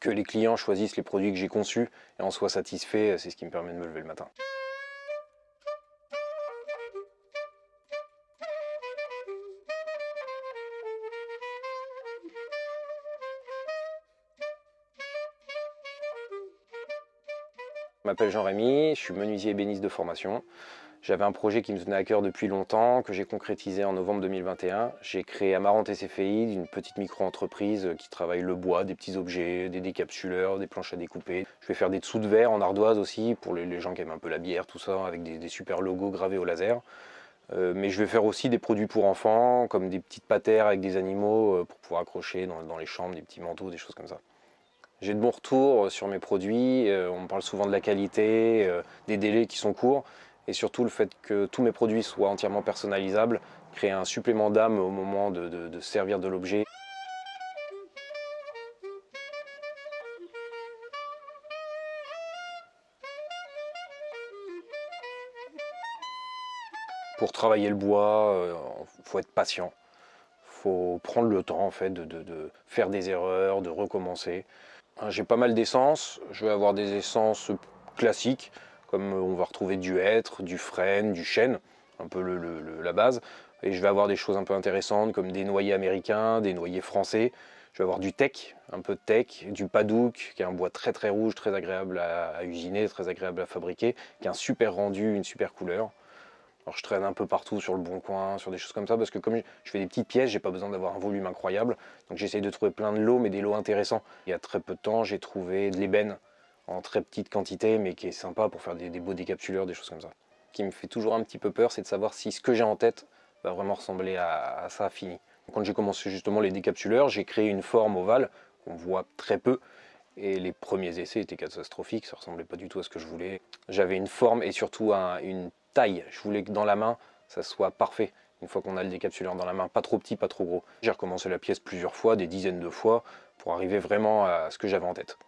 Que les clients choisissent les produits que j'ai conçus et en soient satisfaits, c'est ce qui me permet de me lever le matin. Je m'appelle Jean-Rémy, je suis menuisier ébéniste de formation. J'avais un projet qui me tenait à cœur depuis longtemps, que j'ai concrétisé en novembre 2021. J'ai créé Amarante SFI, une petite micro-entreprise qui travaille le bois, des petits objets, des décapsuleurs, des planches à découper. Je vais faire des dessous de verre en ardoise aussi, pour les, gens qui aiment un peu la bière, tout ça, avec des, super logos gravés au laser. Euh, mais je vais faire aussi des produits pour enfants, comme des petites patères avec des animaux euh, pour pouvoir accrocher dans les chambres, des petits manteaux, des choses comme ça. J'ai de bons retours sur mes produits, euh, on me parle souvent de la qualité, des délais qui sont courts, et surtout le fait que tous mes produits soient entièrement personnalisables, crée un supplément d'âme au moment de, servir de l'objet. Pour travailler le bois, il faut être patient. Il faut prendre le temps en fait, de faire des erreurs, de recommencer. J'ai pas mal d'essences, je vais avoir des essences classiques, comme on va retrouver du hêtre, du frêne, du chêne, un peu la base. Et je vais avoir des choses un peu intéressantes, comme des noyers américains, des noyers français. Je vais avoir du teck, un peu de teck, du padouk, qui est un bois très très rouge, très agréable à usiner, très agréable à fabriquer, qui a un super rendu, une super couleur. Alors je traîne un peu partout sur le bon coin, sur des choses comme ça, parce que comme je fais des petites pièces, j'ai pas besoin d'avoir un volume incroyable. Donc j'essaye de trouver plein de lots, mais des lots intéressants. Il y a très peu de temps, j'ai trouvé de l'ébène en très petite quantité, mais qui est sympa pour faire des, beaux décapsuleurs, des choses comme ça. Ce qui me fait toujours un petit peu peur, c'est de savoir si ce que j'ai en tête va vraiment ressembler à, ça fini. Quand j'ai commencé justement les décapsuleurs, j'ai créé une forme ovale qu'on voit très peu, et les premiers essais étaient catastrophiques, ça ressemblait pas du tout à ce que je voulais. J'avais une forme et surtout une je voulais que dans la main, ça soit parfait. Une fois qu'on a le décapsuleur dans la main, pas trop petit, pas trop gros. J'ai recommencé la pièce plusieurs fois, des dizaines de fois, pour arriver vraiment à ce que j'avais en tête.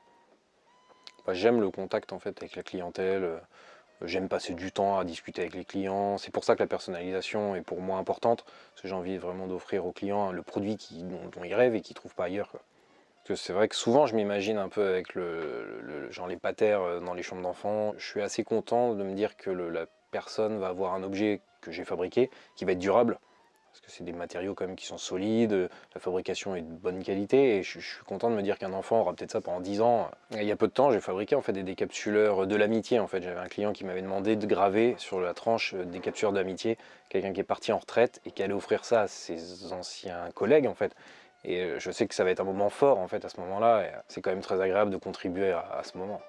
Bah, j'aime le contact en fait avec la clientèle, euh, j'aime passer du temps à discuter avec les clients. C'est pour ça que la personnalisation est pour moi importante, parce que j'ai envie vraiment d'offrir aux clients le produit dont, ils rêvent et qu'ils ne trouvent pas ailleurs. C'est vrai que souvent je m'imagine un peu avec les patères euh, dans les chambres d'enfants. Je suis assez content de me dire que la personne va avoir un objet que j'ai fabriqué qui va être durable parce que c'est des matériaux quand qui sont solides, la fabrication est de bonne qualité et je, suis content de me dire qu'un enfant aura peut-être ça pendant 10 ans. il y a peu de temps, j'ai fabriqué en fait des décapsuleurs de l'amitié en fait. J'avais un client qui m'avait demandé de graver sur la tranche des captures d'amitié, quelqu'un qui est parti en retraite et qui allait offrir ça à ses anciens collègues en fait. Et je sais que ça va être un moment fort en fait à ce moment-là c'est quand même très agréable de contribuer à ce moment.